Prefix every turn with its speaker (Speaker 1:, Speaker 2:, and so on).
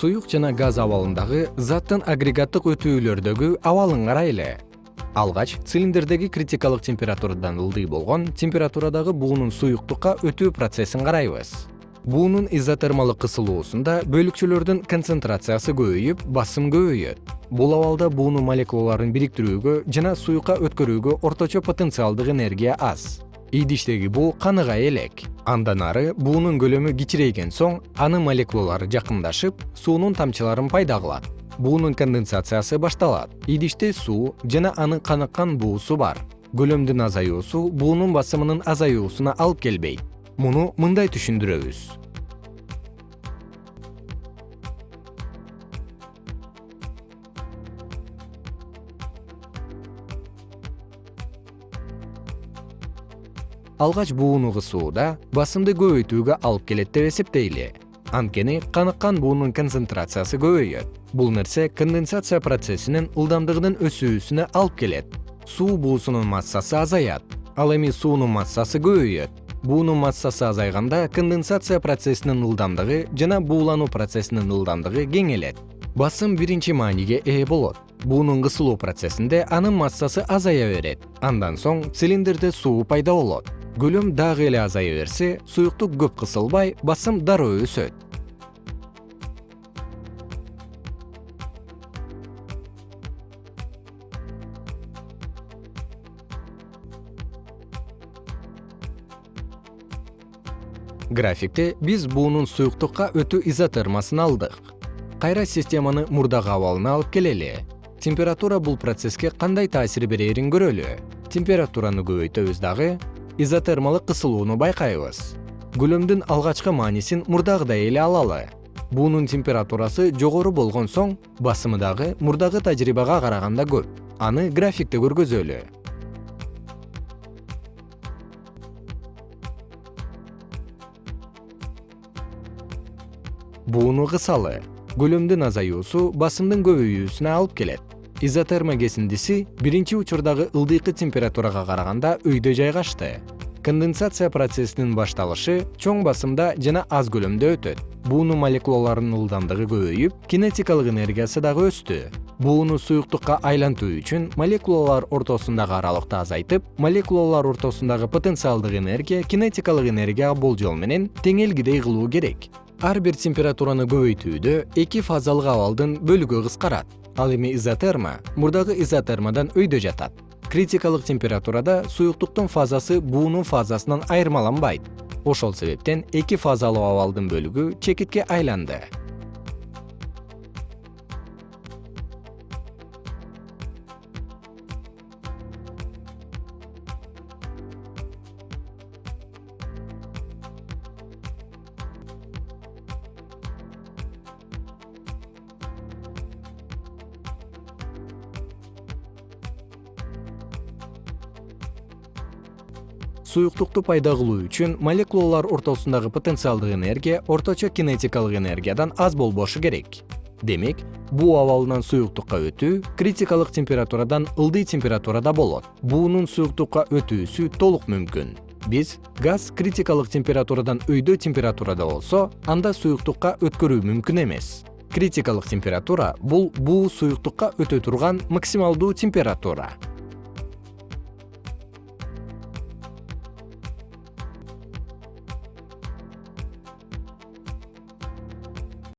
Speaker 1: суюк жана газ абалындагы заттын агрегаттык өтүүлөрдөгү абалын карайлы. Алгач цилиндрдеги критикалык температурадан ылдый болгон температурадагы буунун суюктукка өтүү процессин карайбыз. Буунун изотермалык кысылуусунда бөлүкчөлөрдүн концентрациясы көбөйүп басым көбөйөт. Бул абалда буунун молекулаларын бириктирүүгө жана суюкка өткөрүүгө орточо потенциалдык энергия аз идиштеги буу каныгай элек. Андан ары буунун көлөмү кичирейген соң анын молекулалары жакындашып суунун тамчыларын пайда кылат. Буунун конденсациясы башталат. Идиште суу жана анын каныккан буусу бар. Көлөмдүн азаюусу буунун басымынын азаюусуна алып келбейт. Муну мындай түшүндүрөбүз алгач бууну кысууда басымды көбөйтүүгө алып келет деп эсептейли. Анткени каныккан буунун концентрациясы көбөйөт. Бул нерсе конденсация процессинин ылдамдыгынын өсүүсүнө алып келет. Суу буусунун массасы азаят ал эми суунун массасы көбөйөт. Буунун массасы азайганда конденсация процессинин ылдамдыгы жана буулануу процессинин ылдамдыгы кеңелет. Басым биринчи мааниге ээ болот. Буунун кысылуу процессинде анын массасы азая берет. Андан соң цилиндрде суу пайда болот көлөм дагы эле азая берсе суюктук көп кысылбай басым дароо өсөт. Графикте биз буунун суюктукка өтүү изотермасын алдык. Кайра системаны мурдагы абалына алып келели. Температура бул процесске кандай таасир берерин көрөлү? Температураны көбөйтөбүз дагы изотермалык кысылууну байкайбыз. Көлөмдүн алгачкы маанисин мурдагыдай эле алалы. Буунун температурасы жогору болгон соң басымы дагы мурдагы тажрыйбага караганда көп. Аны графикте көргөзөлү. Бууну кысалы. Көлөмдүн азаюусу басымдын көбөйүүсүнө алып келет изотерма кесиндиси биринчи учурдагы ылдыйкы температурага караганда өйдө жайгашты. Конденсация процессинин башталышы чоң басымда жана аз көлөмдө өтөт. Буунун молекулаларынын ылдамдыгы көбөйүп кинетикалык энергиясы дагы өстү. Бууну суюктукка айлантуу үчүн молекулалар ортосундагы аралыкты азайтып молекулалар ортосундагы потенциалдык энергия кинетикалык энергияга болжол менен теңелгидей кылуу керек. Ар бир температураны көбөйтүүдө эки фазалык абалдын бөлүгү кыскарат ал эми изотерма мурдагы изотермадан өйдө жатат. Критикалык температурада суюктуктун фазасы буунун фазасынан айырмаланбайт. Ошол себептен эки фазалуу абалдын бөлүгү чекитке айланды суюктукту пайда кылуу үчүн молекулалар ортосундагы потенциалдык энергия орточо кинетикалык энергиядан аз болбошу керек. Демек буу абалынан суюктукка өтүү критикалык температурадан ылдый температурада болот. Буунун суюктукка өтүүсү толук мүмкүн. Биз газ критикалык температурадан өйдө температурада болсо анда суюктукка өткөрүү мүмкүн эмес. Критикалык температура бул буу суюктукка өтө турган максималдуу температура